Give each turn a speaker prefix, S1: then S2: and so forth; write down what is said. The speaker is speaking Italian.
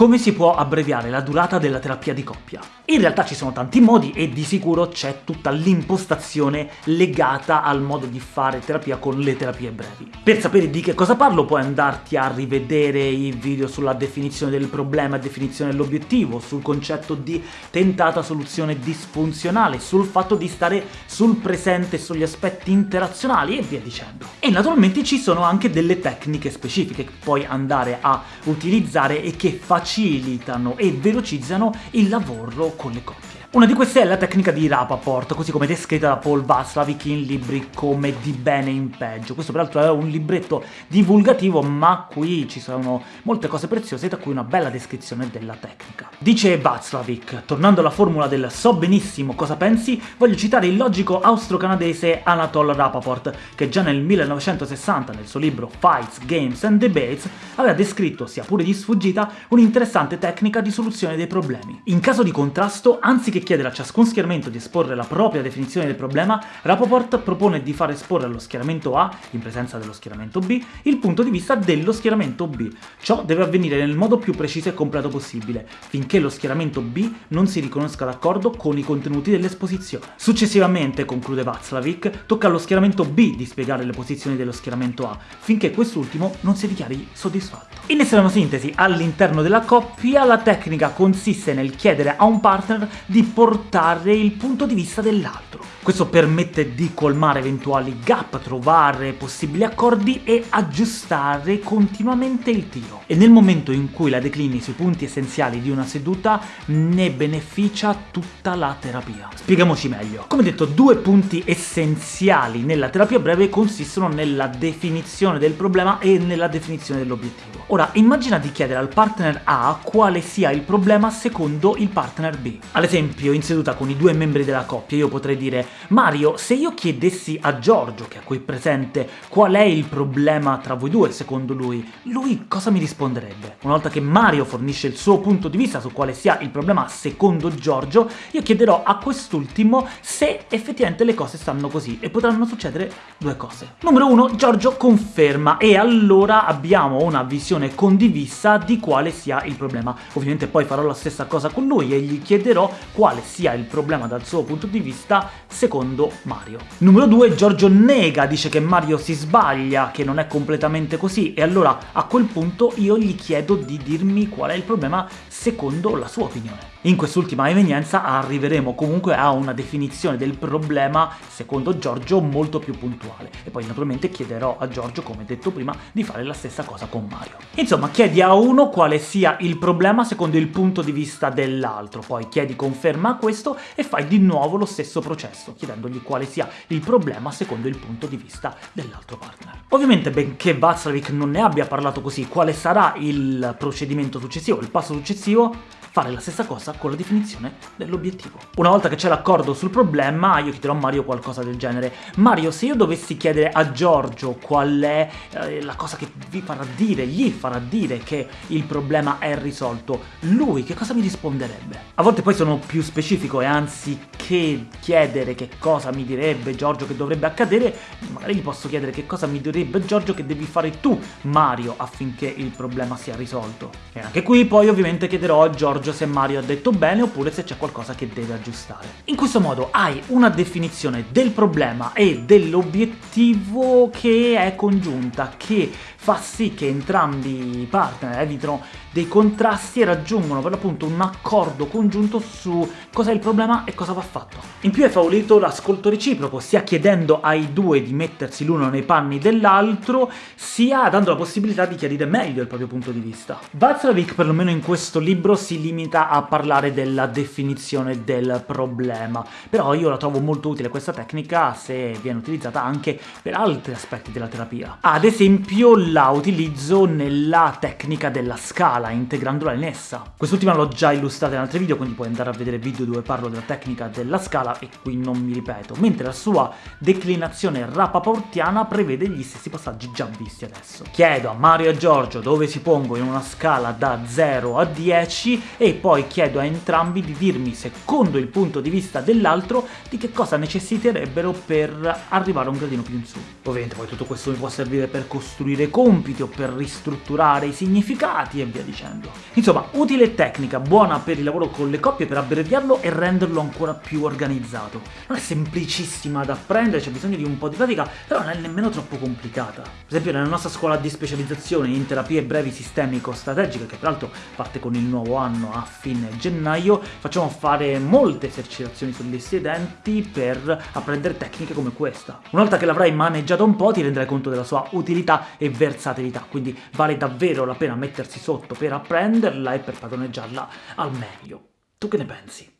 S1: Come si può abbreviare la durata della terapia di coppia? In realtà ci sono tanti modi e di sicuro c'è tutta l'impostazione legata al modo di fare terapia con le terapie brevi. Per sapere di che cosa parlo puoi andarti a rivedere i video sulla definizione del problema e definizione dell'obiettivo, sul concetto di tentata soluzione disfunzionale, sul fatto di stare sul presente, sugli aspetti interazionali e via dicendo. E naturalmente ci sono anche delle tecniche specifiche che puoi andare a utilizzare e che facilitano e velocizzano il lavoro con le coppie. Una di queste è la tecnica di Rapaport, così come descritta da Paul Václavic in libri come Di bene in peggio. Questo peraltro è un libretto divulgativo, ma qui ci sono molte cose preziose, tra cui una bella descrizione della tecnica. Dice Václavic, tornando alla formula del so benissimo cosa pensi, voglio citare il logico austro-canadese Anatol Rapaport, che già nel 1960, nel suo libro Fights, Games and Debates, aveva descritto, sia pure di sfuggita, un'interessante tecnica di soluzione dei problemi. In caso di contrasto, anziché che chiedere a ciascun schieramento di esporre la propria definizione del problema, Rapoport propone di far esporre allo schieramento A, in presenza dello schieramento B, il punto di vista dello schieramento B. Ciò deve avvenire nel modo più preciso e completo possibile, finché lo schieramento B non si riconosca d'accordo con i contenuti dell'esposizione. Successivamente, conclude Václavic, tocca allo schieramento B di spiegare le posizioni dello schieramento A, finché quest'ultimo non si dichiari soddisfatto. In estrema sintesi, all'interno della coppia, la tecnica consiste nel chiedere a un partner di portare il punto di vista dell'altro. Questo permette di colmare eventuali gap, trovare possibili accordi e aggiustare continuamente il tiro. E nel momento in cui la declini sui punti essenziali di una seduta, ne beneficia tutta la terapia. Spieghiamoci meglio. Come detto, due punti essenziali nella terapia breve consistono nella definizione del problema e nella definizione dell'obiettivo. Ora, immagina di chiedere al partner A quale sia il problema secondo il partner B. Ad esempio, in seduta con i due membri della coppia, io potrei dire Mario, se io chiedessi a Giorgio, che è qui presente, qual è il problema tra voi due secondo lui, lui cosa mi risponderebbe? Una volta che Mario fornisce il suo punto di vista su quale sia il problema secondo Giorgio, io chiederò a quest'ultimo se effettivamente le cose stanno così, e potranno succedere due cose. Numero uno, Giorgio conferma, e allora abbiamo una visione condivisa di quale sia il problema. Ovviamente poi farò la stessa cosa con lui e gli chiederò quale sia il problema dal suo punto di vista secondo Mario. Numero 2, Giorgio nega, dice che Mario si sbaglia, che non è completamente così, e allora a quel punto io gli chiedo di dirmi qual è il problema secondo la sua opinione. In quest'ultima evenienza arriveremo comunque a una definizione del problema, secondo Giorgio, molto più puntuale. E poi naturalmente chiederò a Giorgio, come detto prima, di fare la stessa cosa con Mario. Insomma, chiedi a uno quale sia il problema secondo il punto di vista dell'altro, poi chiedi conferma a questo e fai di nuovo lo stesso processo, chiedendogli quale sia il problema secondo il punto di vista dell'altro partner. Ovviamente, benché Václavic non ne abbia parlato così, quale sarà il procedimento successivo, il passo successivo? Fare la stessa cosa con la definizione dell'obiettivo. Una volta che c'è l'accordo sul problema, io chiederò a Mario qualcosa del genere. Mario, se io dovessi chiedere a Giorgio qual è eh, la cosa che vi farà dire, gli farà dire che il problema è risolto, lui che cosa mi risponderebbe? A volte poi sono più specifico e anziché chiedere che cosa mi direbbe Giorgio che dovrebbe accadere, magari gli posso chiedere che cosa mi direbbe Giorgio che devi fare tu, Mario, affinché il problema sia risolto. E anche qui poi ovviamente chiederò a Giorgio Giorgio se Mario ha detto bene oppure se c'è qualcosa che deve aggiustare. In questo modo hai una definizione del problema e dell'obiettivo che è congiunta, che fa sì che entrambi i partner evitino dei contrasti e raggiungono per l'appunto un accordo congiunto su cos'è il problema e cosa va fatto. In più è favorito l'ascolto reciproco, sia chiedendo ai due di mettersi l'uno nei panni dell'altro, sia dando la possibilità di chiarire meglio il proprio punto di vista. Václavic, perlomeno in questo libro, si limita a parlare della definizione del problema, però io la trovo molto utile questa tecnica se viene utilizzata anche per altri aspetti della terapia. Ad esempio la utilizzo nella tecnica della scala, integrandola in essa. Quest'ultima l'ho già illustrata in altri video, quindi puoi andare a vedere video dove parlo della tecnica della scala, e qui non mi ripeto, mentre la sua declinazione rapaportiana prevede gli stessi passaggi già visti adesso. Chiedo a Mario e a Giorgio dove si pongono in una scala da 0 a 10 e poi chiedo a entrambi di dirmi, secondo il punto di vista dell'altro, di che cosa necessiterebbero per arrivare un gradino più in su. Ovviamente poi tutto questo mi può servire per costruire compiti o per ristrutturare i significati e via dicendo. Insomma, utile tecnica, buona per il lavoro con le coppie, per abbreviarlo e renderlo ancora più organizzato. Non è semplicissima da apprendere, c'è bisogno di un po' di pratica, però non è nemmeno troppo complicata. Per esempio nella nostra scuola di specializzazione in terapie brevi sistemico-strategiche, che peraltro parte con il nuovo anno a fine gennaio, facciamo fare molte esercitazioni sugli studenti per apprendere tecniche come questa. Una volta che l'avrai maneggiata un po' ti renderai conto della sua utilità e versatilità, quindi vale davvero la pena mettersi sotto per apprenderla e per padroneggiarla al meglio. Tu che ne pensi?